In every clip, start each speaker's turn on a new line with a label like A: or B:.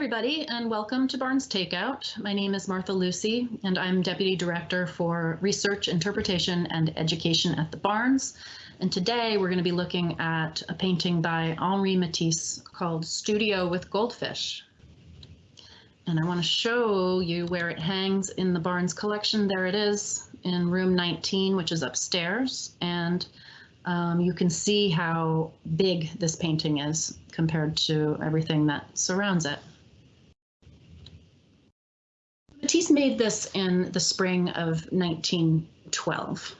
A: everybody, and welcome to Barnes Takeout. My name is Martha Lucy, and I'm Deputy Director for Research, Interpretation, and Education at the Barnes. And today we're going to be looking at a painting by Henri Matisse called Studio with Goldfish. And I want to show you where it hangs in the Barnes collection. There it is in room 19, which is upstairs. And um, you can see how big this painting is compared to everything that surrounds it. Matisse made this in the spring of 1912,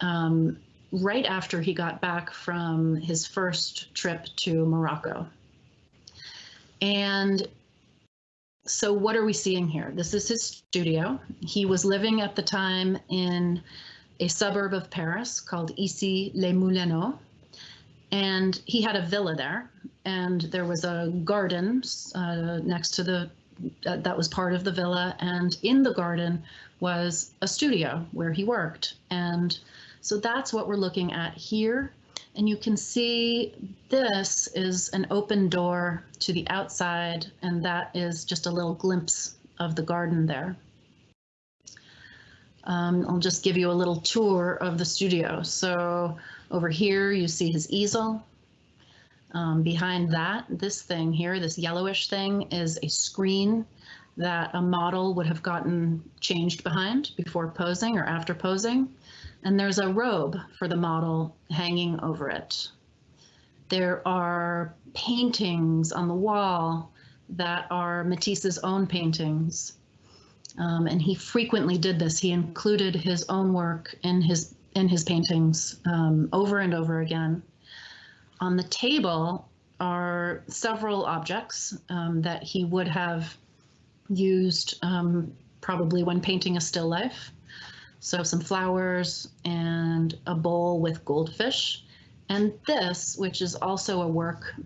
A: um, right after he got back from his first trip to Morocco. And so what are we seeing here? This is his studio. He was living at the time in a suburb of Paris called Issy-les-Moulineaux. And he had a villa there, and there was a garden uh, next to the that was part of the villa, and in the garden was a studio where he worked. And so that's what we're looking at here. And you can see this is an open door to the outside, and that is just a little glimpse of the garden there. Um, I'll just give you a little tour of the studio. So over here, you see his easel. Um, behind that, this thing here, this yellowish thing, is a screen that a model would have gotten changed behind before posing or after posing. And there's a robe for the model hanging over it. There are paintings on the wall that are Matisse's own paintings. Um, and he frequently did this. He included his own work in his in his paintings um, over and over again. On the table are several objects um, that he would have used um, probably when painting a still life. So some flowers and a bowl with goldfish. And this, which is also a work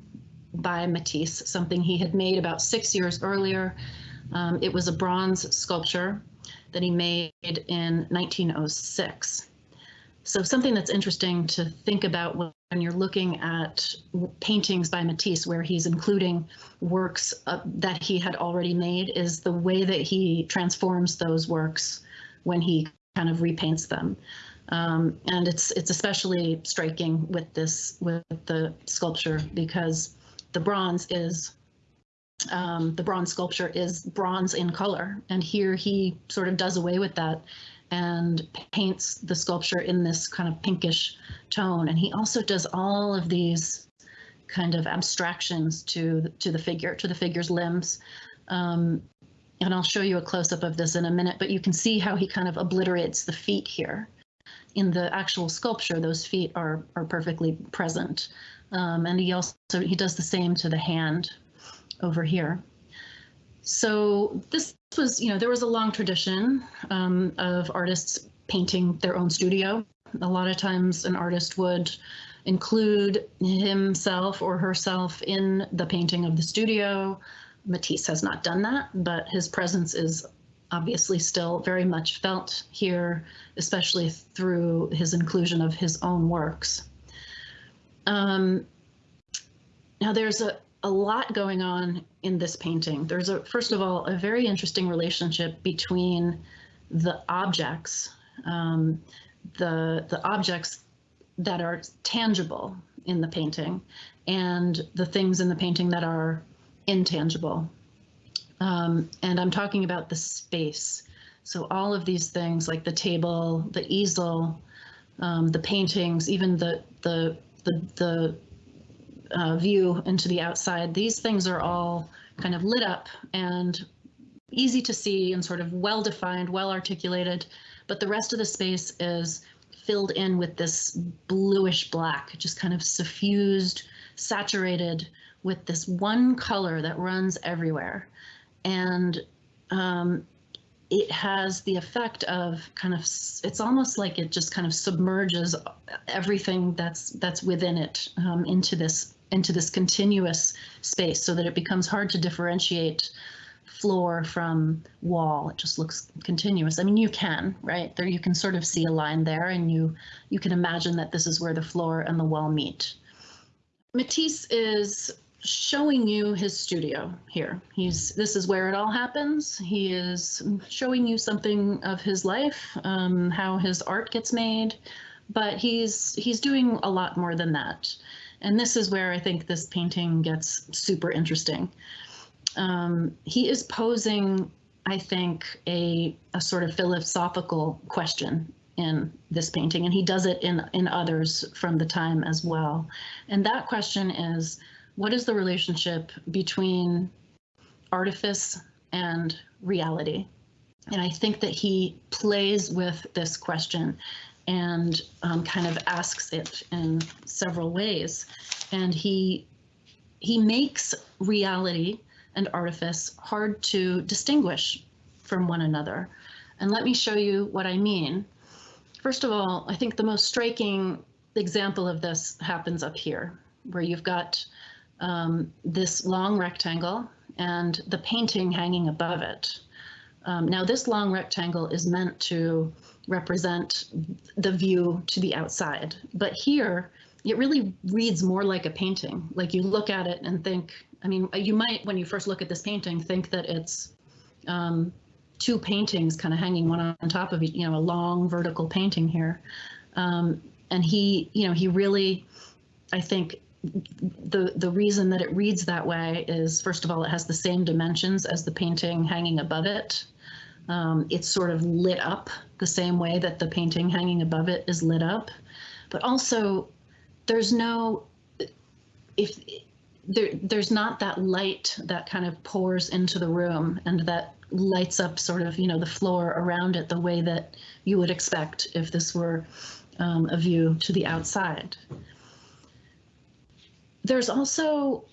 A: by Matisse, something he had made about six years earlier, um, it was a bronze sculpture that he made in 1906. So something that's interesting to think about when you're looking at paintings by Matisse, where he's including works uh, that he had already made, is the way that he transforms those works when he kind of repaints them. Um, and it's it's especially striking with this with the sculpture because the bronze is um, the bronze sculpture is bronze in color. And here he sort of does away with that and paints the sculpture in this kind of pinkish tone. And he also does all of these kind of abstractions to to the figure, to the figure's limbs. Um, and I'll show you a close-up of this in a minute, but you can see how he kind of obliterates the feet here. In the actual sculpture, those feet are, are perfectly present. Um, and he also, he does the same to the hand over here. So this was, you know, there was a long tradition um, of artists painting their own studio. A lot of times an artist would include himself or herself in the painting of the studio. Matisse has not done that, but his presence is obviously still very much felt here, especially through his inclusion of his own works. Um, now there's a, a lot going on in this painting. There's a first of all a very interesting relationship between the objects, um, the the objects that are tangible in the painting, and the things in the painting that are intangible. Um, and I'm talking about the space. So all of these things like the table, the easel, um, the paintings, even the the the the uh, view into the outside, these things are all kind of lit up and easy to see and sort of well defined, well articulated, but the rest of the space is filled in with this bluish black, just kind of suffused, saturated with this one color that runs everywhere. And um, it has the effect of kind of it's almost like it just kind of submerges everything that's that's within it um, into this into this continuous space so that it becomes hard to differentiate floor from wall. It just looks continuous. I mean, you can, right? There you can sort of see a line there and you you can imagine that this is where the floor and the wall meet. Matisse is showing you his studio here. He's this is where it all happens. He is showing you something of his life, um, how his art gets made, but he's he's doing a lot more than that. And this is where I think this painting gets super interesting. Um, he is posing, I think, a, a sort of philosophical question in this painting, and he does it in, in others from the time as well. And that question is, what is the relationship between artifice and reality? And I think that he plays with this question and um, kind of asks it in several ways. And he he makes reality and artifice hard to distinguish from one another. And let me show you what I mean. First of all, I think the most striking example of this happens up here, where you've got um, this long rectangle and the painting hanging above it. Um, now this long rectangle is meant to represent the view to the outside, but here it really reads more like a painting. Like you look at it and think, I mean, you might, when you first look at this painting, think that it's um, two paintings kind of hanging one on top of you know, a long vertical painting here. Um, and he, you know, he really, I think, the the reason that it reads that way is first of all it has the same dimensions as the painting hanging above it um, it's sort of lit up the same way that the painting hanging above it is lit up. But also there's no if there there's not that light that kind of pours into the room and that lights up sort of you know the floor around it the way that you would expect if this were um, a view to the outside. There's also,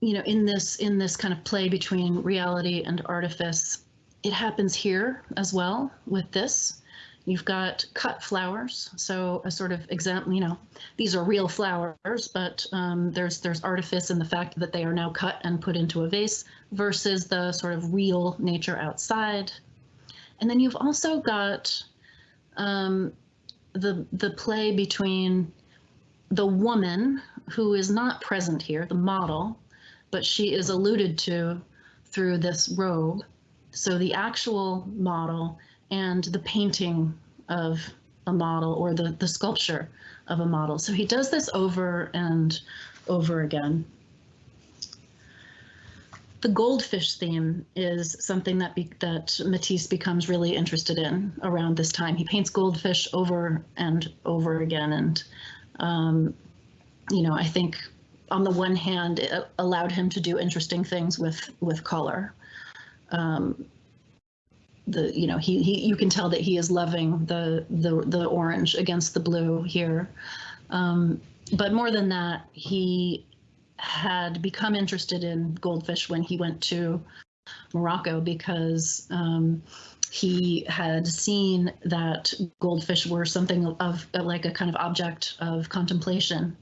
A: you know, in this in this kind of play between reality and artifice, it happens here as well with this. You've got cut flowers, so a sort of example, you know, these are real flowers, but um, there's there's artifice in the fact that they are now cut and put into a vase versus the sort of real nature outside. And then you've also got um, the the play between the woman who is not present here, the model, but she is alluded to through this robe. So the actual model and the painting of a model or the, the sculpture of a model. So he does this over and over again. The goldfish theme is something that be, that Matisse becomes really interested in around this time. He paints goldfish over and over again, and um, you know, I think on the one hand, it allowed him to do interesting things with with color. Um, the you know he he you can tell that he is loving the the the orange against the blue here, um, but more than that, he had become interested in goldfish when he went to Morocco because um, he had seen that goldfish were something of, like a kind of object of contemplation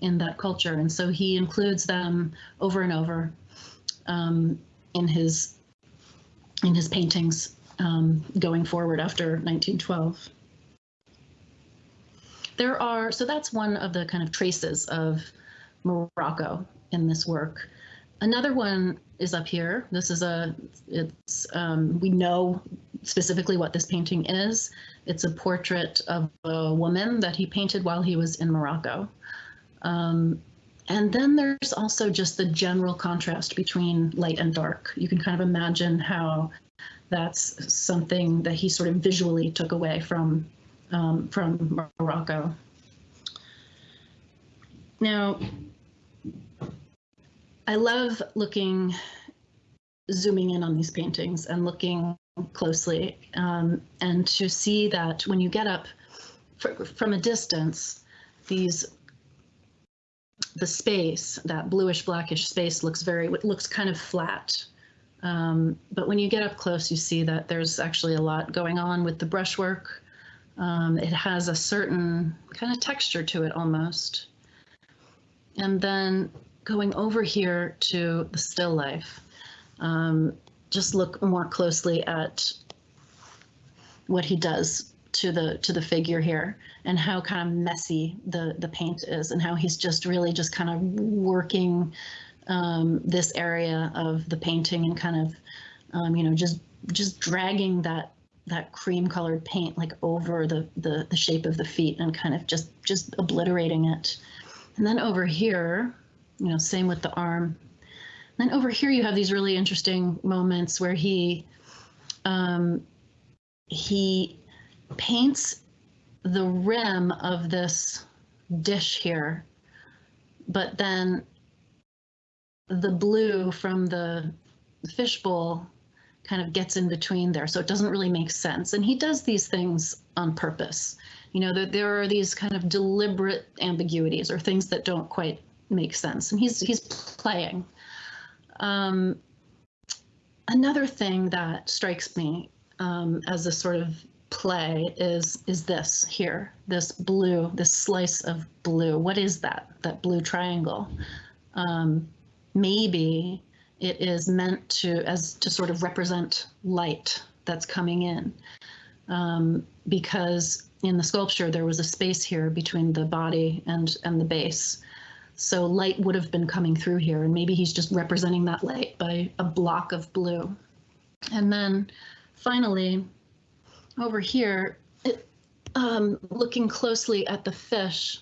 A: in that culture. And so he includes them over and over um, in his in his paintings um, going forward after 1912. There are, so that's one of the kind of traces of Morocco in this work. Another one is up here. This is a, it's, um, we know specifically what this painting is. It's a portrait of a woman that he painted while he was in Morocco. Um, and then there's also just the general contrast between light and dark. You can kind of imagine how that's something that he sort of visually took away from um, from Morocco. Now, I love looking, zooming in on these paintings and looking closely, um, and to see that when you get up from a distance, these the space, that bluish blackish space looks very, looks kind of flat. Um, but when you get up close, you see that there's actually a lot going on with the brushwork. Um, it has a certain kind of texture to it almost. And then going over here to the still life, um, just look more closely at what he does to the to the figure here and how kind of messy the the paint is and how he's just really just kind of working um, this area of the painting and kind of, um, you know, just just dragging that that cream colored paint like over the, the the shape of the feet and kind of just just obliterating it. And then over here, you know, same with the arm. Then over here you have these really interesting moments where he um, he paints the rim of this dish here, but then the blue from the fishbowl kind of gets in between there. So it doesn't really make sense. And he does these things on purpose. You know, there, there are these kind of deliberate ambiguities or things that don't quite make sense. And he's he's playing. Um, another thing that strikes me um, as a sort of play is is this here, this blue, this slice of blue. What is that? That blue triangle? Um, maybe it is meant to as to sort of represent light that's coming in um, because in the sculpture there was a space here between the body and and the base so light would have been coming through here and maybe he's just representing that light by a block of blue and then finally over here um, looking closely at the fish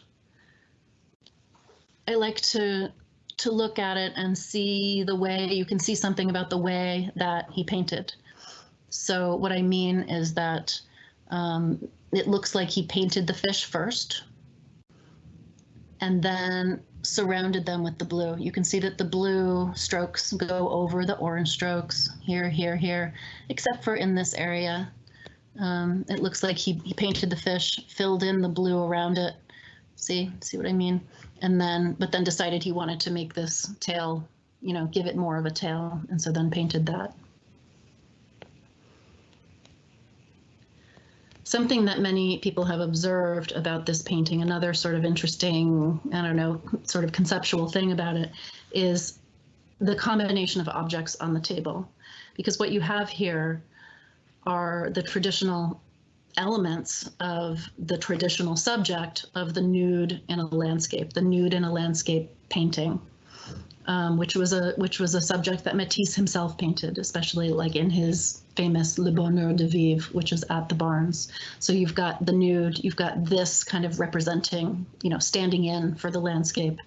A: I like to to look at it and see the way you can see something about the way that he painted. So what I mean is that um, it looks like he painted the fish first and then surrounded them with the blue. You can see that the blue strokes go over the orange strokes here, here, here, except for in this area. Um, it looks like he, he painted the fish, filled in the blue around it. See, see what I mean? and then but then decided he wanted to make this tail, you know, give it more of a tail, and so then painted that. Something that many people have observed about this painting, another sort of interesting, I don't know, sort of conceptual thing about it, is the combination of objects on the table. Because what you have here are the traditional elements of the traditional subject of the nude in a landscape, the nude in a landscape painting, um, which was a which was a subject that Matisse himself painted, especially like in his famous Le Bonheur de Vivre, which is at the Barnes. So you've got the nude, you've got this kind of representing, you know, standing in for the landscape,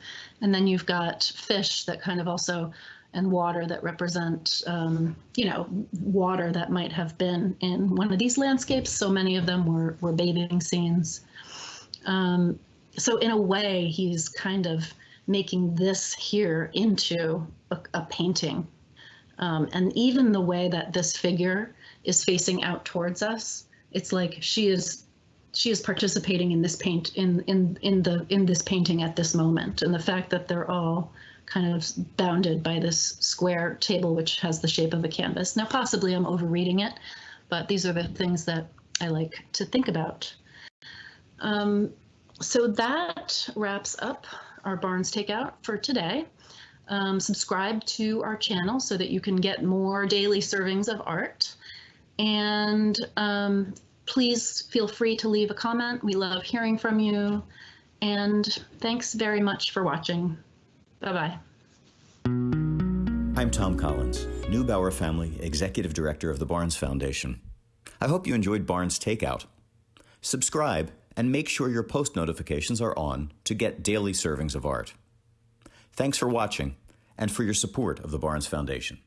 A: and then you've got fish that kind of also and water that represent, um, you know, water that might have been in one of these landscapes. So many of them were, were bathing scenes. Um, so in a way, he's kind of making this here into a, a painting. Um, and even the way that this figure is facing out towards us, it's like she is she is participating in this paint in in in the in this painting at this moment and the fact that they're all kind of bounded by this square table, which has the shape of a canvas. Now, possibly I'm overreading it, but these are the things that I like to think about. Um, so that wraps up our Barnes Takeout for today. Um, subscribe to our channel so that you can get more daily servings of art. And um, please feel free to leave a comment. We love hearing from you. And thanks very much for watching. Bye-bye.
B: I'm Tom Collins, Neubauer Family Executive Director of the Barnes Foundation. I hope you enjoyed Barnes Takeout. Subscribe and make sure your post notifications are on to get daily servings of art. Thanks for watching and for your support of the Barnes Foundation.